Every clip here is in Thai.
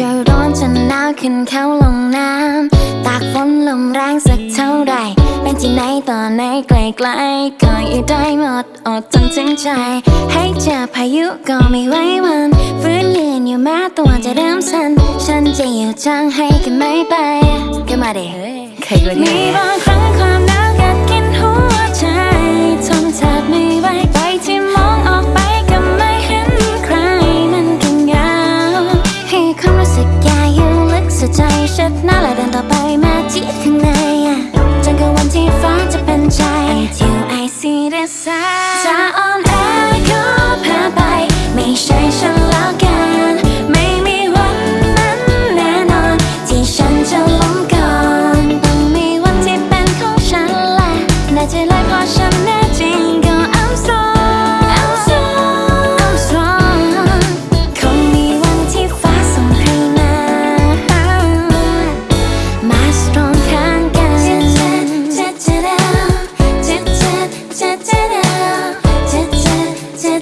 จะร้อนจะหนาวขึ้นเขาลงน้ำตากฝนลมแรงสักเท่าไรเป็นที่ไหนต่อไหนไกลไกลกอยู่ได้หมดอดจนงถึงใจ ให้เจอพายุก็ไม่ไว้วันฟื้นยืนอยู่แม้ตัวจะเริ่มสั่นฉันจะอยู่จังให้กันไม่ไปก็มาเด้เคยกว่านี้ ปมาที่ข้างในจนกว่าวันที่ฟ้าจะเป็นใจ Until I see the sun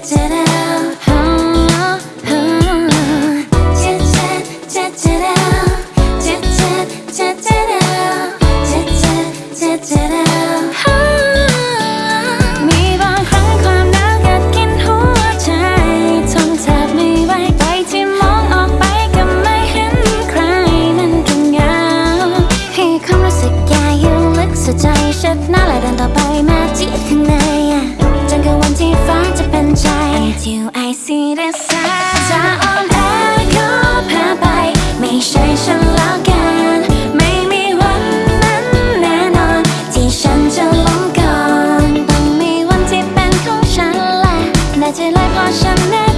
있잖아. till I see the sun จะอ่อนแอก็แพ้ไป ไม่ใช่ฉันแล้วกัน ไม่มีวันนั้นแน่นอน ที่ฉันจะล้มก่อน ต้องมีวันที่เป็นของฉันแหละน่าจะเลยพอฉันแน่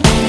make